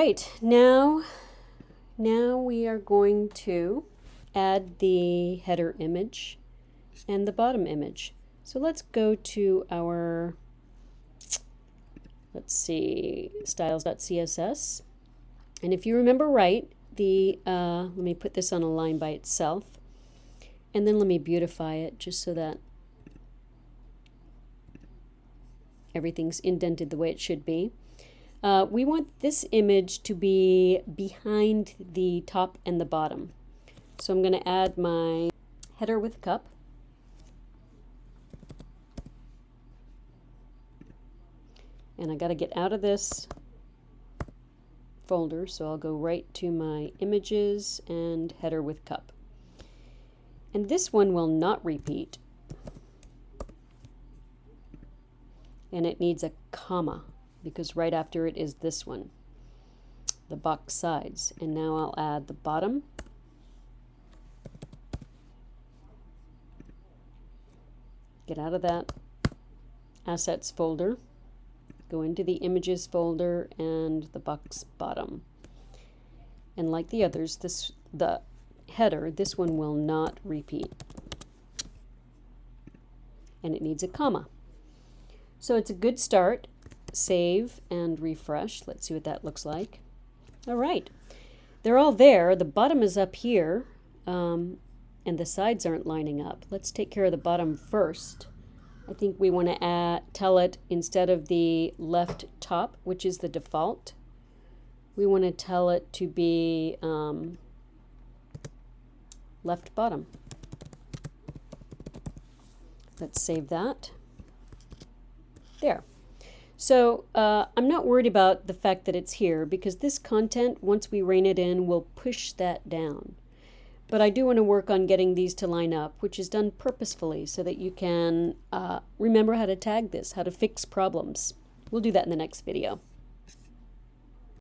right, now, now we are going to add the header image and the bottom image. So let's go to our, let's see, styles.css. And if you remember right, the, uh, let me put this on a line by itself. And then let me beautify it just so that everything's indented the way it should be. Uh, we want this image to be behind the top and the bottom. So I'm going to add my header with cup. And I got to get out of this folder, so I'll go right to my images and header with cup. And this one will not repeat. And it needs a comma because right after it is this one, the box sides. And now I'll add the bottom. Get out of that assets folder, go into the images folder and the box bottom. And like the others, this the header, this one will not repeat. And it needs a comma. So it's a good start save and refresh. Let's see what that looks like. All right, they're all there. The bottom is up here, um, and the sides aren't lining up. Let's take care of the bottom first. I think we want to tell it instead of the left top, which is the default, we want to tell it to be um, left bottom. Let's save that. There. So uh, I'm not worried about the fact that it's here because this content, once we rein it in, will push that down. But I do want to work on getting these to line up, which is done purposefully so that you can uh, remember how to tag this, how to fix problems. We'll do that in the next video.